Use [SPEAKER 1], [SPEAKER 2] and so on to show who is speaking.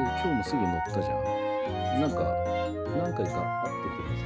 [SPEAKER 1] 今日もすぐ乗ったじゃん。なんか何回か会っててもさ。